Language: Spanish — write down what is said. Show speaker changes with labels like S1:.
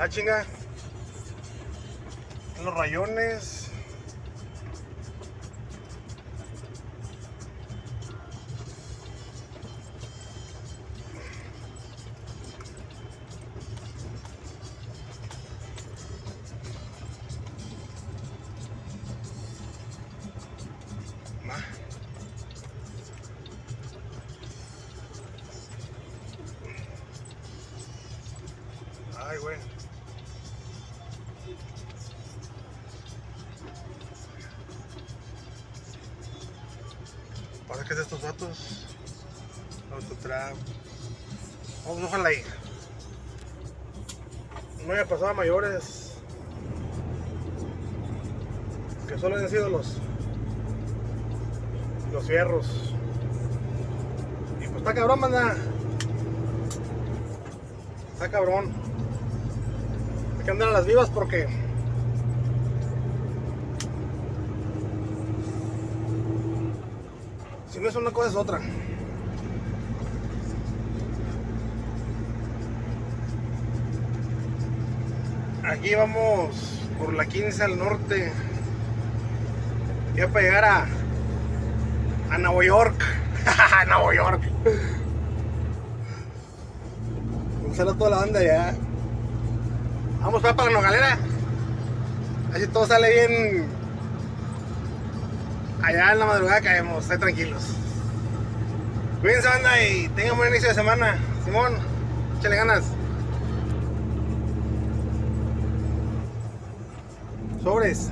S1: Ah, chinga. Los rayones. Ay, güey. ¿Para qué es de estos datos? Autotrap. Vamos, ojalá ahí. No haya pasado a mayores. Que solo han sido los los fierros. Y pues está cabrón, manda. Está cabrón. Hay que andar a las vivas porque si no es una cosa es otra. Aquí vamos por la 15 al norte. Ya para llegar a a Nueva York. Nueva York. Un a toda la banda ya. Vamos para la Nogalera. Así todo sale bien. Allá en la madrugada caemos, estén tranquilos. Cuídense banda y tengan buen inicio de semana. Simón, échale ganas. Sobres.